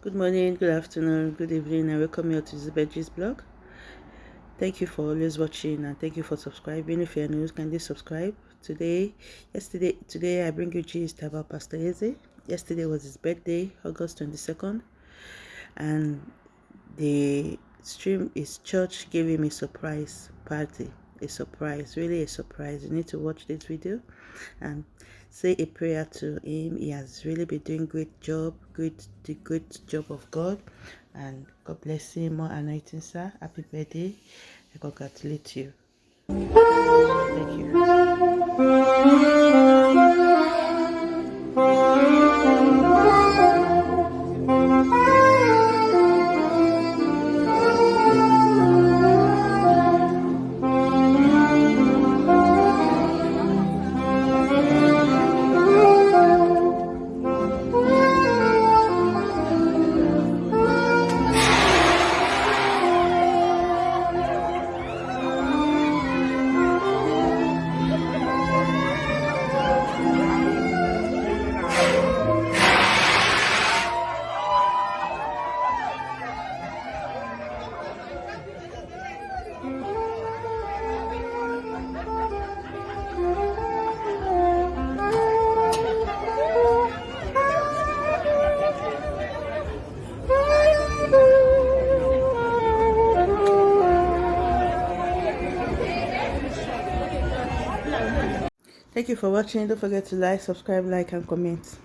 good morning good afternoon good evening and welcome you to Elizabeth's blog. Thank you for always watching and thank you for subscribing. If you're new kindly subscribe. Today yesterday today i bring you gist about pastor eze. Yesterday was his birthday august 22nd and the stream his church gave him a surprise party a surprise really a surprise. You need to watch this video and say a prayer to him. He has really been doing great job great the great job of god. And god bless him. More anointing sir. Happy birthday. I congratulate you. Thank you Thank you for watching. Don't forget to like, subscribe, like, and comment.